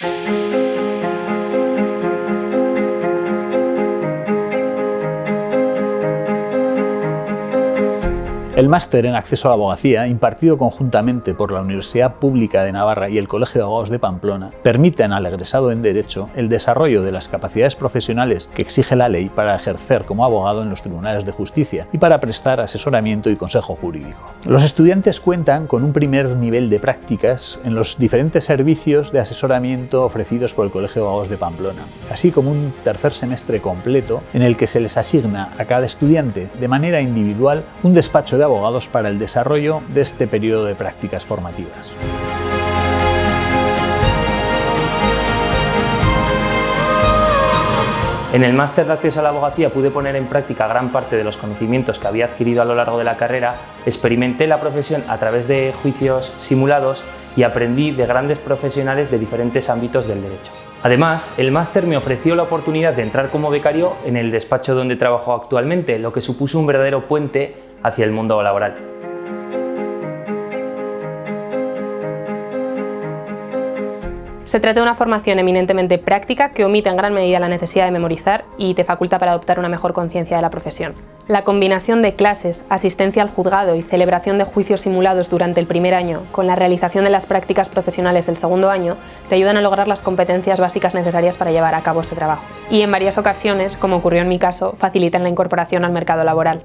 Thank you. El máster en acceso a la abogacía, impartido conjuntamente por la Universidad Pública de Navarra y el Colegio de Abogados de Pamplona, permiten al egresado en Derecho el desarrollo de las capacidades profesionales que exige la ley para ejercer como abogado en los tribunales de justicia y para prestar asesoramiento y consejo jurídico. Los estudiantes cuentan con un primer nivel de prácticas en los diferentes servicios de asesoramiento ofrecidos por el Colegio de Abogados de Pamplona, así como un tercer semestre completo en el que se les asigna a cada estudiante de manera individual un despacho de abogados para el desarrollo de este periodo de prácticas formativas. En el máster de acceso a la abogacía pude poner en práctica gran parte de los conocimientos que había adquirido a lo largo de la carrera, experimenté la profesión a través de juicios simulados y aprendí de grandes profesionales de diferentes ámbitos del derecho. Además, el máster me ofreció la oportunidad de entrar como becario en el despacho donde trabajo actualmente, lo que supuso un verdadero puente hacia el mundo laboral. Se trata de una formación eminentemente práctica que omite en gran medida la necesidad de memorizar y te faculta para adoptar una mejor conciencia de la profesión. La combinación de clases, asistencia al juzgado y celebración de juicios simulados durante el primer año con la realización de las prácticas profesionales el segundo año te ayudan a lograr las competencias básicas necesarias para llevar a cabo este trabajo. Y en varias ocasiones, como ocurrió en mi caso, facilitan la incorporación al mercado laboral.